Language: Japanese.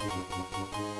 ハハハハ。